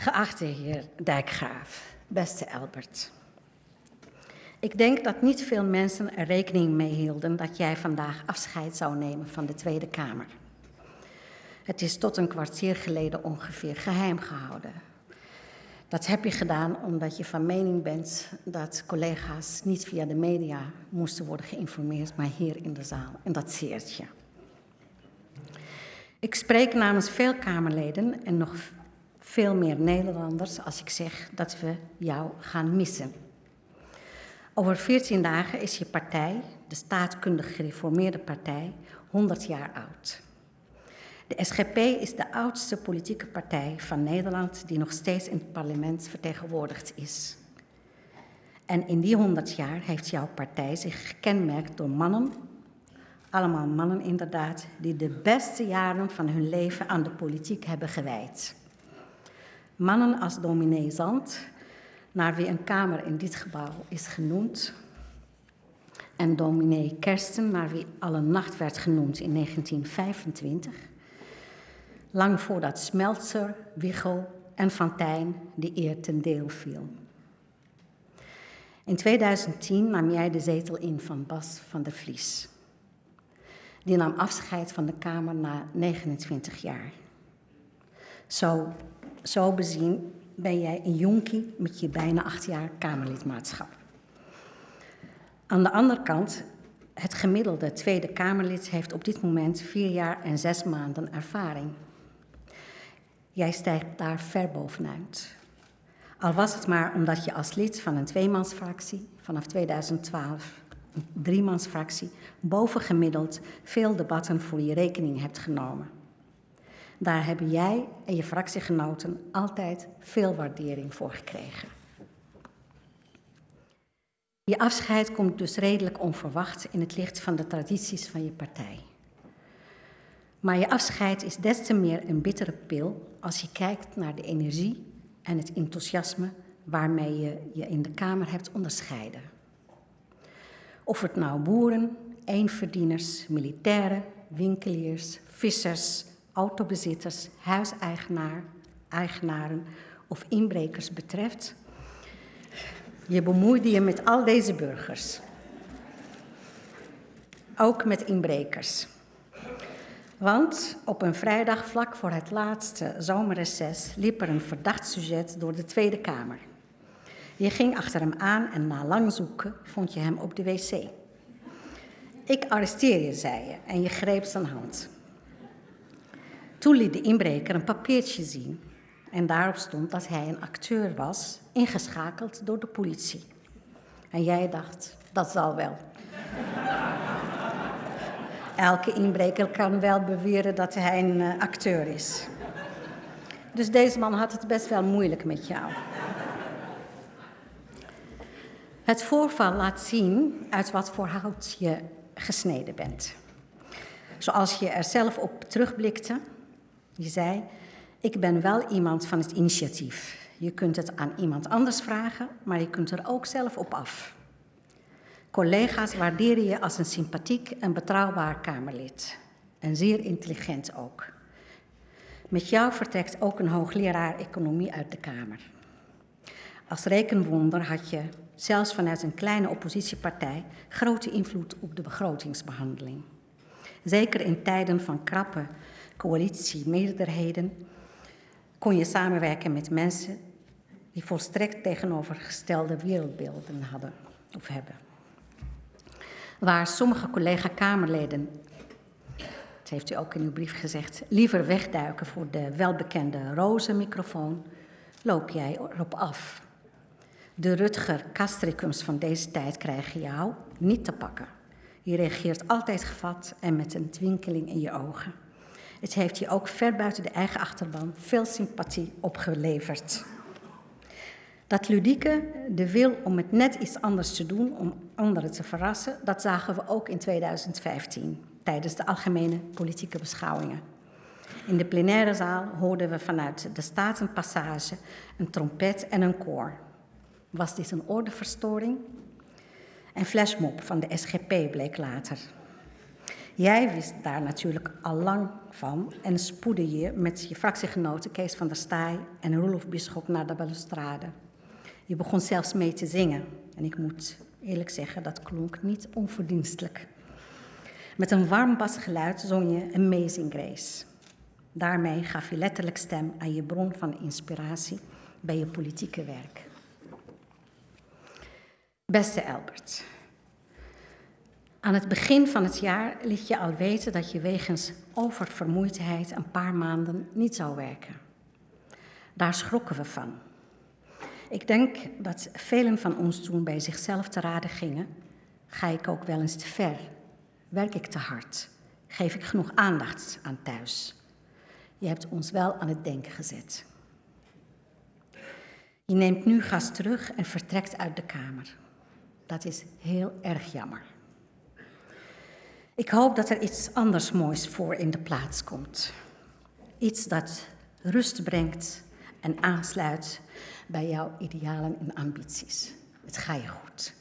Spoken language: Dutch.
Geachte heer Dijkgraaf, beste Albert. Ik denk dat niet veel mensen er rekening mee hielden dat jij vandaag afscheid zou nemen van de Tweede Kamer. Het is tot een kwartier geleden ongeveer geheim gehouden. Dat heb je gedaan omdat je van mening bent dat collega's niet via de media moesten worden geïnformeerd, maar hier in de zaal. En dat zeert je. Ik spreek namens veel Kamerleden en nog veel meer Nederlanders als ik zeg dat we jou gaan missen. Over 14 dagen is je partij, de staatkundig gereformeerde partij, 100 jaar oud. De SGP is de oudste politieke partij van Nederland die nog steeds in het parlement vertegenwoordigd is. En in die 100 jaar heeft jouw partij zich gekenmerkt door mannen, allemaal mannen inderdaad, die de beste jaren van hun leven aan de politiek hebben gewijd. Mannen als dominee Zand, naar wie een kamer in dit gebouw is genoemd, en dominee Kersten, naar wie alle nacht werd genoemd in 1925, lang voordat Smeltzer, Wiegel en Fantijn die eer ten deel viel. In 2010 nam jij de zetel in van Bas van der Vlies. Die nam afscheid van de Kamer na 29 jaar. Zo, zo bezien ben jij een jonkie met je bijna acht jaar Kamerlidmaatschap. Aan de andere kant, het gemiddelde Tweede Kamerlid heeft op dit moment vier jaar en zes maanden ervaring. Jij stijgt daar ver bovenuit. Al was het maar omdat je als lid van een tweemansfractie vanaf 2012, een driemansfractie, bovengemiddeld veel debatten voor je rekening hebt genomen. Daar hebben jij en je fractiegenoten altijd veel waardering voor gekregen. Je afscheid komt dus redelijk onverwacht in het licht van de tradities van je partij. Maar je afscheid is des te meer een bittere pil als je kijkt naar de energie en het enthousiasme waarmee je je in de Kamer hebt onderscheiden. Of het nou boeren, eenverdieners, militairen, winkeliers, vissers, autobezitters, huiseigenaren of inbrekers betreft, je bemoeide je met al deze burgers. Ook met inbrekers. Want op een vrijdag vlak voor het laatste zomerreces liep er een verdacht sujet door de Tweede Kamer. Je ging achter hem aan en na lang zoeken vond je hem op de wc. Ik arresteer je, zei je, en je greep zijn hand. Toen liet de inbreker een papiertje zien en daarop stond dat hij een acteur was, ingeschakeld door de politie. En jij dacht, dat zal wel. Elke inbreker kan wel beweren dat hij een uh, acteur is. Dus deze man had het best wel moeilijk met jou. Het voorval laat zien uit wat voor hout je gesneden bent. Zoals je er zelf op terugblikte, je zei, ik ben wel iemand van het initiatief. Je kunt het aan iemand anders vragen, maar je kunt er ook zelf op af. Collega's waarderen je als een sympathiek en betrouwbaar Kamerlid. En zeer intelligent ook. Met jou vertrekt ook een hoogleraar economie uit de Kamer. Als rekenwonder had je, zelfs vanuit een kleine oppositiepartij, grote invloed op de begrotingsbehandeling. Zeker in tijden van krappe coalitiemeerderheden kon je samenwerken met mensen die volstrekt tegenovergestelde wereldbeelden hadden of hebben waar sommige collega-Kamerleden, dat heeft u ook in uw brief gezegd, liever wegduiken voor de welbekende roze microfoon, loop jij erop af. De Rutger Castricums van deze tijd krijgen jou niet te pakken. Je reageert altijd gevat en met een twinkeling in je ogen. Het heeft je ook ver buiten de eigen achterban veel sympathie opgeleverd. Dat ludieke, de wil om het net iets anders te doen, om anderen te verrassen, dat zagen we ook in 2015 tijdens de algemene politieke beschouwingen. In de plenaire zaal hoorden we vanuit de Statenpassage een trompet en een koor. Was dit een ordeverstoring? En flashmob van de SGP bleek later. Jij wist daar natuurlijk al lang van en spoedde je met je fractiegenoten Kees van der Staaij en Roelof Bisschop naar de balustrade. Je begon zelfs mee te zingen en ik moet eerlijk zeggen, dat klonk niet onverdienstelijk. Met een warm basgeluid zong je Amazing Grace. Daarmee gaf je letterlijk stem aan je bron van inspiratie bij je politieke werk. Beste Albert, aan het begin van het jaar liet je al weten dat je wegens oververmoeidheid een paar maanden niet zou werken. Daar schrokken we van. Ik denk dat velen van ons toen bij zichzelf te raden gingen: ga ik ook wel eens te ver? Werk ik te hard? Geef ik genoeg aandacht aan thuis? Je hebt ons wel aan het denken gezet. Je neemt nu gas terug en vertrekt uit de kamer. Dat is heel erg jammer. Ik hoop dat er iets anders moois voor in de plaats komt. Iets dat rust brengt en aansluit bij jouw idealen en ambities. Het ga je goed.